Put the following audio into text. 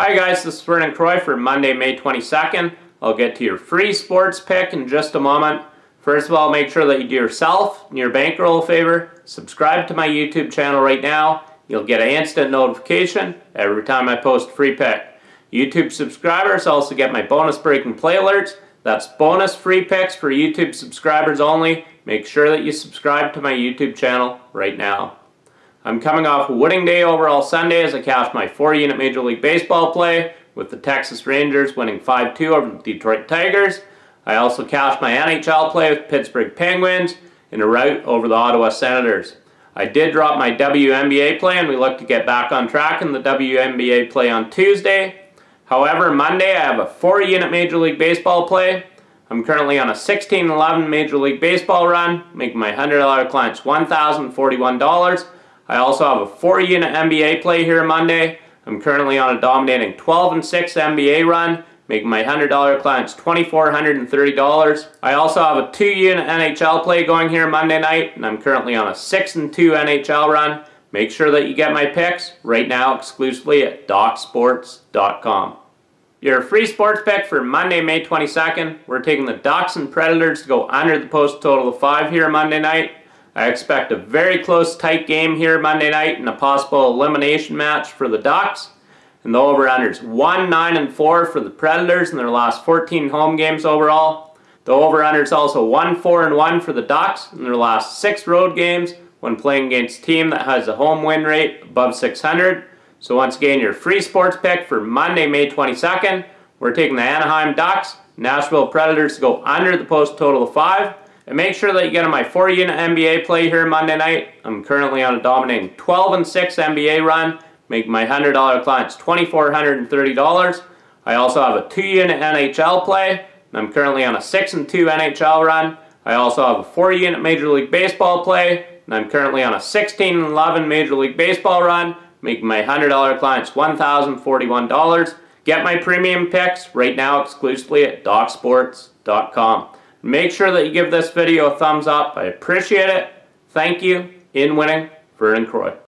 Hi guys, this is Vernon Croy for Monday, May 22nd. I'll get to your free sports pick in just a moment. First of all, make sure that you do yourself and your bankroll a favor. Subscribe to my YouTube channel right now. You'll get an instant notification every time I post a free pick. YouTube subscribers also get my bonus breaking play alerts. That's bonus free picks for YouTube subscribers only. Make sure that you subscribe to my YouTube channel right now. I'm coming off a winning day overall Sunday as I cashed my four-unit Major League Baseball play with the Texas Rangers winning 5-2 over the Detroit Tigers. I also cashed my NHL play with Pittsburgh Penguins in a rout over the Ottawa Senators. I did drop my WNBA play and we look to get back on track in the WNBA play on Tuesday. However, Monday I have a four-unit Major League Baseball play. I'm currently on a 16-11 Major League Baseball run, making my $100 clients $1,041. I also have a 4 unit NBA play here Monday. I'm currently on a dominating 12 and 6 NBA run, making my $100 clients $2,430. I also have a 2 unit NHL play going here Monday night, and I'm currently on a 6 and 2 NHL run. Make sure that you get my picks right now exclusively at DocSports.com. Your free sports pick for Monday, May 22nd. We're taking the Ducks and Predators to go under the post total of 5 here Monday night. I expect a very close, tight game here Monday night and a possible elimination match for the Ducks. And the over-unders 1, 9, and 4 for the Predators in their last 14 home games overall. The over-unders also 1, 4, and 1 for the Ducks in their last 6 road games when playing against a team that has a home win rate above 600. So once again, your free sports pick for Monday, May 22nd. We're taking the Anaheim Ducks, Nashville Predators to go under the post total of 5. And make sure that you get on my 4 unit NBA play here Monday night. I'm currently on a dominating 12 and 6 NBA run, making my $100 clients $2,430. I also have a 2 unit NHL play, and I'm currently on a 6 and 2 NHL run. I also have a 4 unit Major League Baseball play, and I'm currently on a 16 and 11 Major League Baseball run, making my $100 clients $1,041. Get my premium picks right now exclusively at DocSports.com. Make sure that you give this video a thumbs up. I appreciate it. Thank you. In winning, Vernon Croy.